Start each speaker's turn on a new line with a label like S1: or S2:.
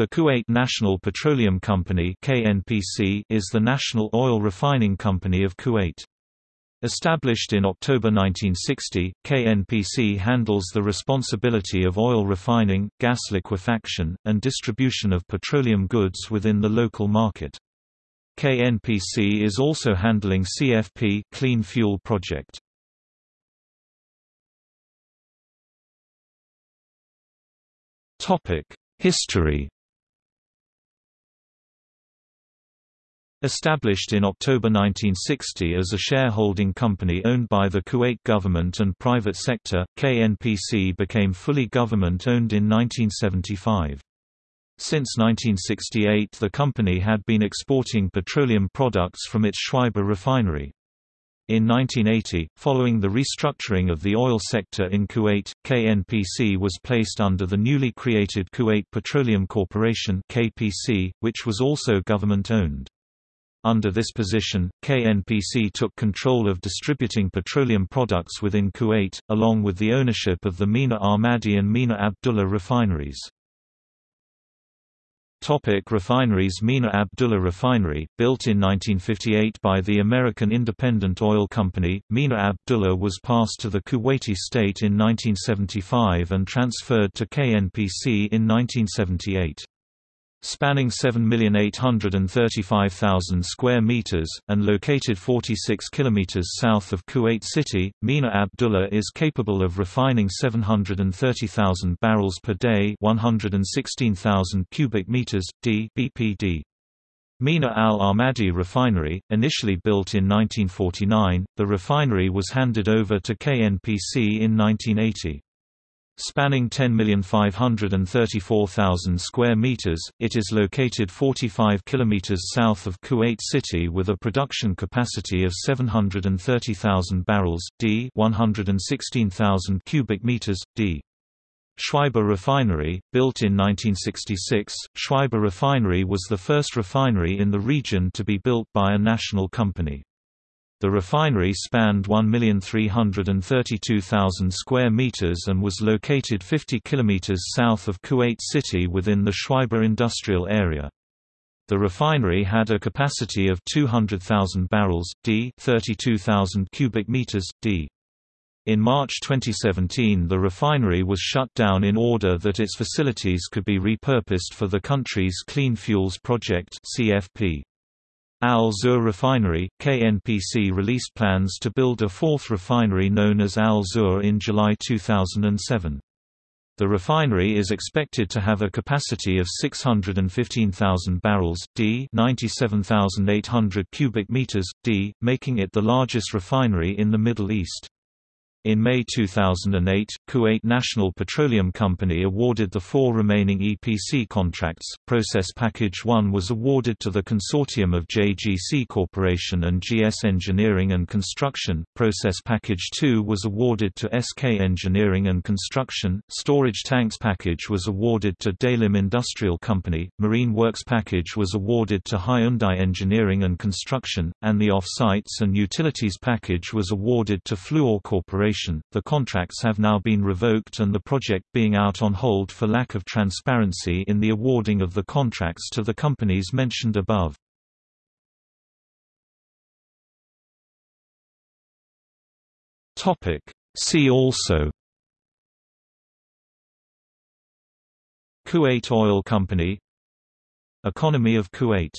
S1: The Kuwait National Petroleum Company (KNPC) is the national oil refining company of Kuwait. Established in October 1960, KNPC handles the responsibility of oil refining, gas liquefaction, and distribution of petroleum goods within the local market. KNPC is also handling CFP Clean Fuel Project. History Established in October 1960 as a shareholding company owned by the Kuwait government and private sector, KNPC became fully government-owned in 1975. Since 1968 the company had been exporting petroleum products from its Shuaiba refinery. In 1980, following the restructuring of the oil sector in Kuwait, KNPC was placed under the newly created Kuwait Petroleum Corporation which was also government-owned. Under this position, KNPC took control of distributing petroleum products within Kuwait, along with the ownership of the Mina Ahmadi and Mina Abdullah refineries. Topic refineries Mina Abdullah Refinery, built in 1958 by the American Independent Oil Company, Mina Abdullah was passed to the Kuwaiti state in 1975 and transferred to KNPC in 1978 spanning 7,835,000 square meters and located 46 kilometers south of Kuwait City, Mina Abdullah is capable of refining 730,000 barrels per day, 116,000 cubic meters d BPD. Mina Al Ahmadi Refinery, initially built in 1949, the refinery was handed over to KNPC in 1980. Spanning 10,534,000 square meters, it is located 45 kilometers south of Kuwait City with a production capacity of 730,000 barrels d 116,000 cubic meters d. Shuaiba Refinery, built in 1966, Shuaiba Refinery was the first refinery in the region to be built by a national company. The refinery spanned 1,332,000 square meters and was located 50 kilometers south of Kuwait City within the Shuaiba industrial area. The refinery had a capacity of 200,000 barrels d 32,000 cubic meters d. In March 2017 the refinery was shut down in order that its facilities could be repurposed for the country's Clean Fuels Project CFP. Al Zour Refinery, KNPC released plans to build a fourth refinery known as Al Zour in July 2007. The refinery is expected to have a capacity of 615,000 barrels d 97,800 cubic meters d, making it the largest refinery in the Middle East. In May 2008, Kuwait National Petroleum Company awarded the four remaining EPC contracts. Process Package 1 was awarded to the consortium of JGC Corporation and GS Engineering and Construction. Process Package 2 was awarded to SK Engineering and Construction. Storage Tanks Package was awarded to Daelim Industrial Company. Marine Works Package was awarded to Hyundai Engineering and Construction, and the Off-Sites and Utilities Package was awarded to Fluor Corporation the contracts have now been revoked and the project being out on hold for lack of transparency in the awarding of the contracts to the companies mentioned above. See also. Kuwait Oil Company. Economy of Kuwait